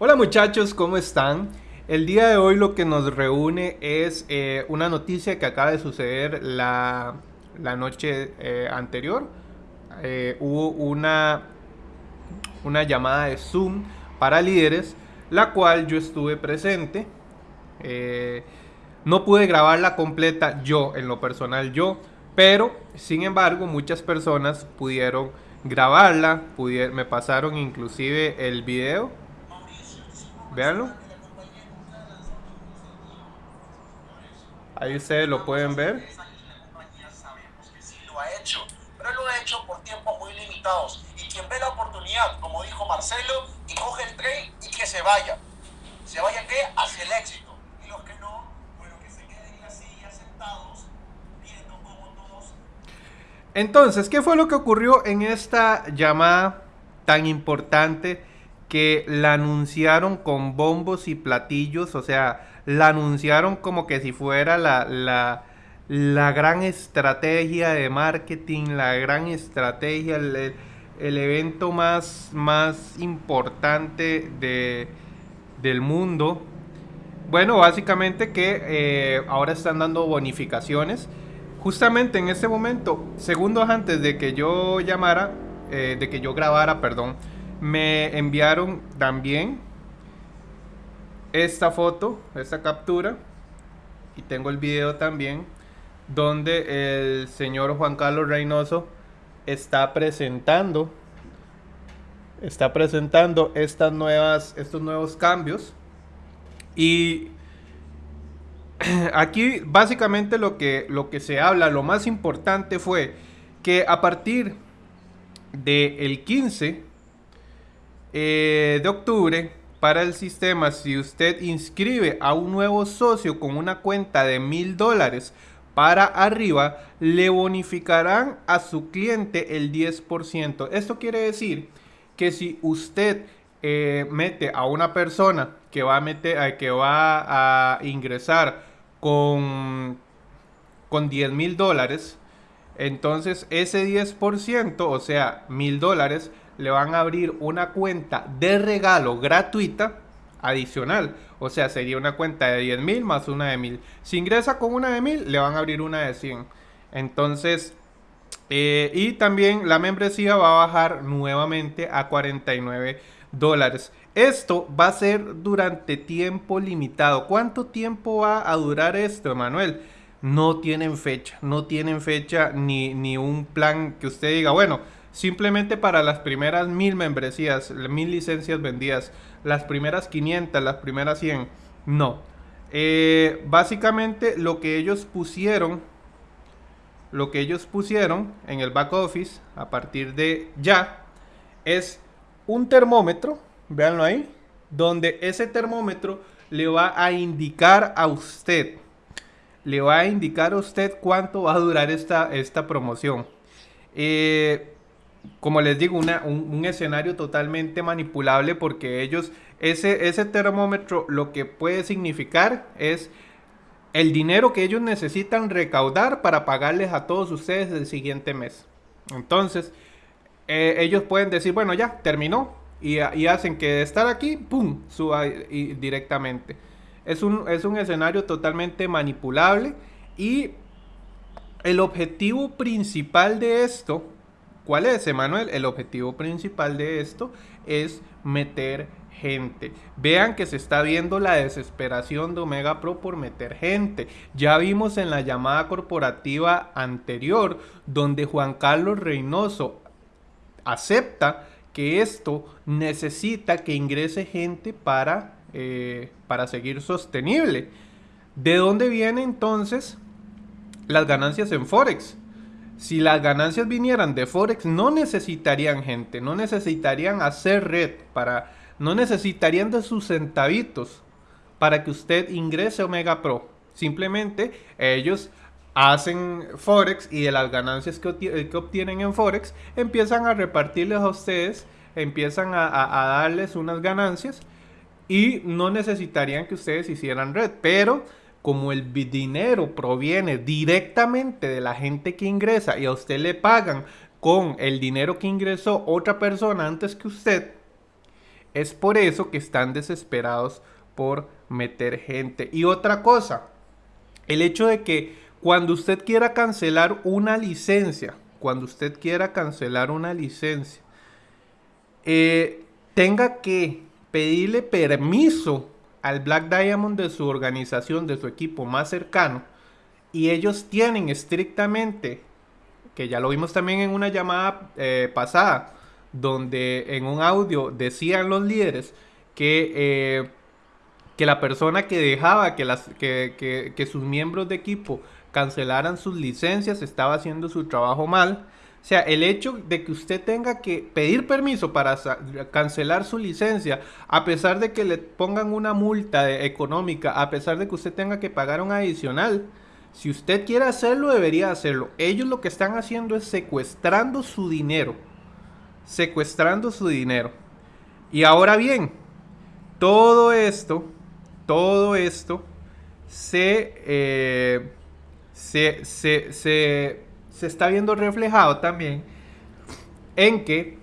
Hola muchachos, ¿cómo están? El día de hoy lo que nos reúne es eh, una noticia que acaba de suceder la, noche eh, anterior. Eh, hubo una, una llamada de Zoom para líderes, la cual yo estuve presente. no pude grabarla completa yo, en lo personal yo, pero sin embargo muchas personas pudieron grabarla, me pasaron inclusive el video Veanlo. Ahí ustedes lo pueden ver. lo ha hecho, pero lo ha hecho por tiempos muy limitados. Y quien ve la oportunidad, como dijo Marcelo, y coge el tren y que se vaya. ¿Se vaya qué? Hacia el éxito. Y los que no, bueno, que se queden sentados, viendo todos... Entonces, ¿qué fue lo que ocurrió en esta llamada tan importante? Que la anunciaron con bombos y platillos, o sea, la anunciaron como que si fuera la, la, gran estrategia de marketing, la gran estrategia, el, evento más, más importante de, del mundo. Bueno, básicamente que eh, ahora están dando bonificaciones. Justamente en ese momento, segundos antes de que yo llamara, eh, de que yo grabara, perdón, me enviaron también esta foto, esta captura, y tengo el video también, donde el señor Juan Carlos Reynoso está presentando, está presentando estas nuevas, estos nuevos cambios. Y aquí básicamente lo que, lo que se habla, lo más importante fue que a partir del el 15 eh, de octubre para el sistema, si usted inscribe a un nuevo socio con una cuenta de mil dólares para arriba, le bonificarán a su cliente el 10%. Esto quiere decir que si usted eh, mete a una persona que va a, meter, eh, que va a ingresar con, con 10 mil dólares, entonces ese 10%, o sea, mil dólares, le van a abrir una cuenta de regalo gratuita adicional. O sea, sería una cuenta de 10 mil más una de mil. Si ingresa con una de mil, le van a abrir una de 100. Entonces, eh, y también la membresía va a bajar nuevamente a 49 dólares. Esto va a ser durante tiempo limitado. ¿Cuánto tiempo va a durar esto, Manuel? No tienen fecha, no tienen fecha ni, ni un plan que usted diga, bueno, Simplemente para las primeras mil membresías, mil licencias vendidas, las primeras 500, las primeras 100, no. Eh, básicamente lo que ellos pusieron, lo que ellos pusieron en el back office a partir de ya es un termómetro, véanlo ahí, donde ese termómetro le va a indicar a usted, le va a indicar a usted cuánto va a durar esta, esta promoción. Eh, como les digo, un, escenario totalmente manipulable porque ellos, ese, ese termómetro lo que puede significar es el dinero que ellos necesitan recaudar para pagarles a todos ustedes el siguiente mes. Entonces, eh, ellos pueden decir, bueno, ya, terminó. Y, hacen que de estar aquí, ¡pum!, suba directamente. Es un, es un escenario totalmente manipulable y el objetivo principal de esto ¿Cuál es, Emanuel? El objetivo principal de esto es meter gente. Vean que se está viendo la desesperación de Omega Pro por meter gente. Ya vimos en la llamada corporativa anterior donde Juan Carlos Reynoso acepta que esto necesita que ingrese gente para, eh, para seguir sostenible. ¿De dónde vienen entonces las ganancias en Forex? Si las ganancias vinieran de Forex, no necesitarían gente, no necesitarían hacer red para, no necesitarían de sus centavitos para que usted ingrese a Omega Pro. Simplemente ellos hacen Forex y de las ganancias que, obtienen en Forex empiezan a repartirles a ustedes, empiezan a, a darles unas ganancias y no necesitarían que ustedes hicieran red, pero como el dinero proviene directamente de la gente que ingresa y a usted le pagan con el dinero que ingresó otra persona antes que usted, Es por eso que están desesperados por meter gente. Y otra cosa, el hecho de que cuando usted quiera cancelar una licencia, cuando usted quiera cancelar una licencia, eh, tenga que pedirle permiso al Black Diamond de su organización, de su equipo más cercano, y ellos tienen estrictamente, que ya lo vimos también en una llamada eh, pasada, donde en un audio decían los líderes que, eh, que la persona que dejaba que, las, que, que sus miembros de equipo cancelaran sus licencias estaba haciendo su trabajo mal o sea, el hecho de que usted tenga que pedir permiso para cancelar su licencia, a pesar de que le pongan una multa económica, a pesar de que usted tenga que pagar un adicional, si usted quiere hacerlo, debería hacerlo. Ellos lo que están haciendo es secuestrando su dinero. Secuestrando su dinero. Y ahora bien, todo esto, todo esto se, eh, se, se, se se está viendo reflejado también en que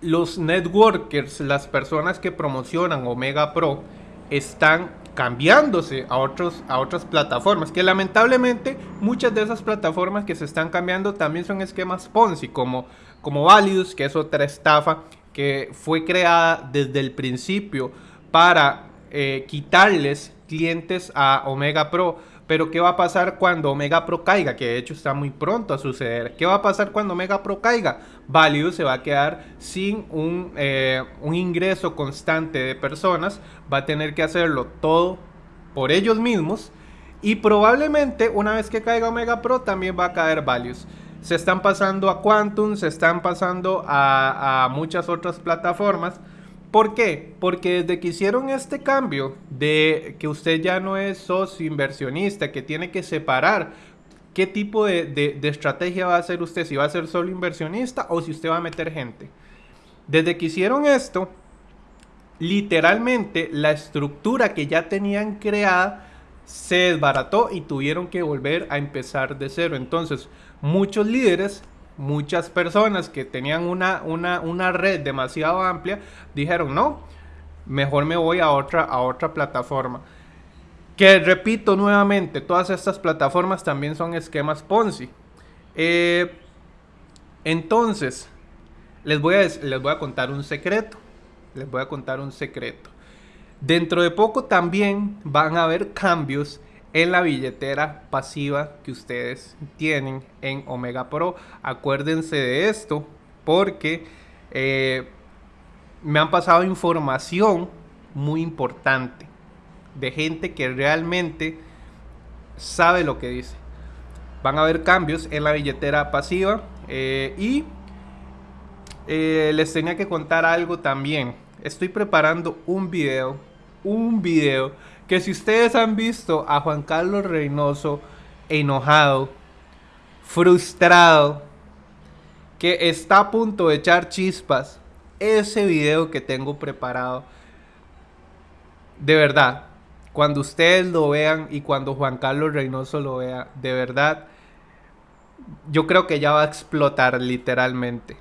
los networkers, las personas que promocionan Omega Pro, están cambiándose a, otros, a otras plataformas, que lamentablemente muchas de esas plataformas que se están cambiando también son esquemas Ponzi, como, como Valius, que es otra estafa que fue creada desde el principio para eh, quitarles clientes a Omega Pro pero ¿qué va a pasar cuando Omega Pro caiga? Que de hecho está muy pronto a suceder. ¿Qué va a pasar cuando Omega Pro caiga? Value se va a quedar sin un, eh, un ingreso constante de personas. Va a tener que hacerlo todo por ellos mismos. Y probablemente una vez que caiga Omega Pro también va a caer Values. Se están pasando a Quantum, se están pasando a, a muchas otras plataformas. ¿Por qué? Porque desde que hicieron este cambio de que usted ya no es socio inversionista, que tiene que separar qué tipo de, estrategia va a hacer usted, si va a ser solo inversionista o si usted va a meter gente. Desde que hicieron esto, literalmente la estructura que ya tenían creada se desbarató y tuvieron que volver a empezar de cero. Entonces, muchos líderes muchas personas que tenían una, una, red demasiado amplia dijeron, no, mejor me voy a otra, a otra plataforma. Que repito nuevamente, todas estas plataformas también son esquemas Ponzi. Eh, entonces, les voy, a, les voy a contar un secreto. Les voy a contar un secreto. Dentro de poco también van a haber cambios en la billetera pasiva que ustedes tienen en Omega Pro. Acuérdense de esto porque eh, me han pasado información muy importante de gente que realmente sabe lo que dice. Van a haber cambios en la billetera pasiva eh, y eh, les tenía que contar algo también. Estoy preparando un video, un video que si ustedes han visto a Juan Carlos Reynoso enojado, frustrado, que está a punto de echar chispas, ese video que tengo preparado, de verdad, cuando ustedes lo vean y cuando Juan Carlos Reynoso lo vea, de verdad, yo creo que ya va a explotar literalmente.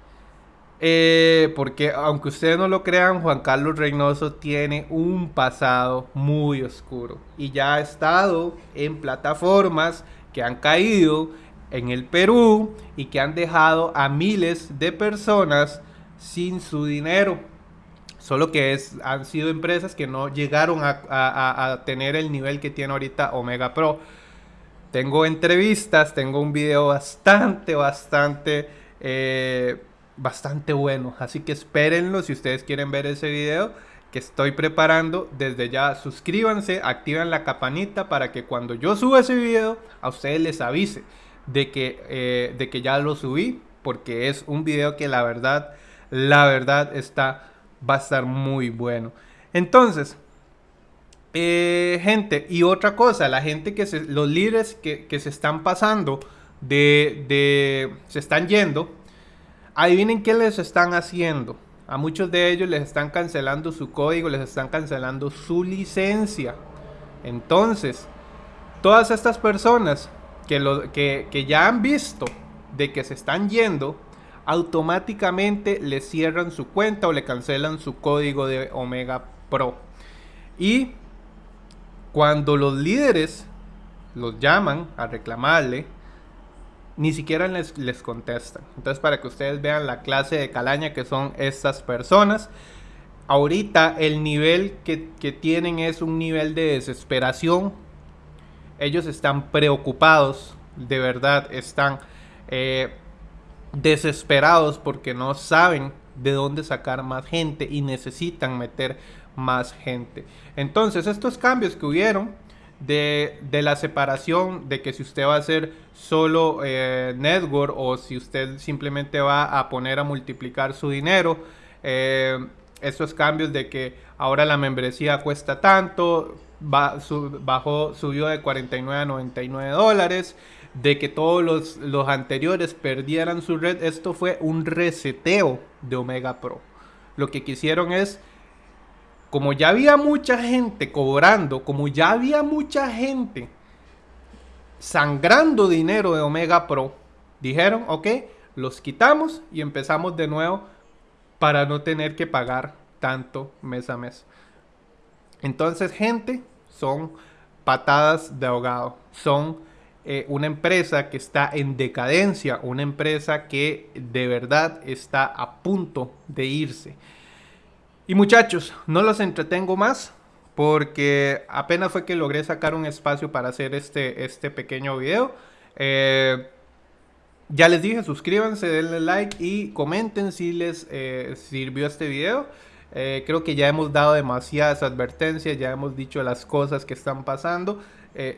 Eh, porque aunque ustedes no lo crean, Juan Carlos Reynoso tiene un pasado muy oscuro y ya ha estado en plataformas que han caído en el Perú y que han dejado a miles de personas sin su dinero. Solo que es, han sido empresas que no llegaron a, tener el nivel que tiene ahorita Omega Pro. Tengo entrevistas, tengo un video bastante, bastante... Eh, bastante bueno. Así que espérenlo si ustedes quieren ver ese video que estoy preparando. Desde ya suscríbanse, activen la campanita para que cuando yo suba ese video a ustedes les avise de que, eh, de que ya lo subí. Porque es un video que la verdad, la verdad está, va a estar muy bueno. Entonces, eh, gente, y otra cosa, la gente que se, los líderes que, que se están pasando de, de, se están yendo, Adivinen qué les están haciendo. A muchos de ellos les están cancelando su código, les están cancelando su licencia. Entonces, todas estas personas que, lo, que, que ya han visto de que se están yendo, automáticamente le cierran su cuenta o le cancelan su código de Omega Pro. Y cuando los líderes los llaman a reclamarle, ni siquiera les, les, contestan. Entonces, para que ustedes vean la clase de calaña que son estas personas, ahorita el nivel que, que tienen es un nivel de desesperación. Ellos están preocupados, de verdad, están eh, desesperados porque no saben de dónde sacar más gente y necesitan meter más gente. Entonces, estos cambios que hubieron de, la separación, de que si usted va a hacer solo eh, network o si usted simplemente va a poner a multiplicar su dinero, eh, estos cambios de que ahora la membresía cuesta tanto, bajó, subió de 49 a 99 dólares, de que todos los, los anteriores perdieran su red, esto fue un reseteo de Omega Pro. Lo que quisieron es como ya había mucha gente cobrando, como ya había mucha gente sangrando dinero de Omega Pro, dijeron, ok, los quitamos y empezamos de nuevo para no tener que pagar tanto mes a mes. Entonces, gente, son patadas de ahogado. Son eh, una empresa que está en decadencia, una empresa que de verdad está a punto de irse. Y muchachos, no los entretengo más porque apenas fue que logré sacar un espacio para hacer este, este pequeño video. Eh, ya les dije, suscríbanse, denle like y comenten si les eh, sirvió este video. Eh, creo que ya hemos dado demasiadas advertencias, ya hemos dicho las cosas que están pasando.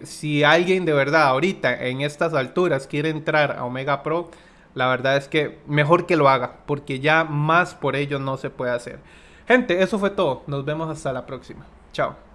si alguien de verdad ahorita en estas alturas quiere entrar a Omega Pro, la verdad es que mejor que lo haga, porque ya más por ello no se puede hacer. Gente, eso fue todo. Nos vemos hasta la próxima. Chao.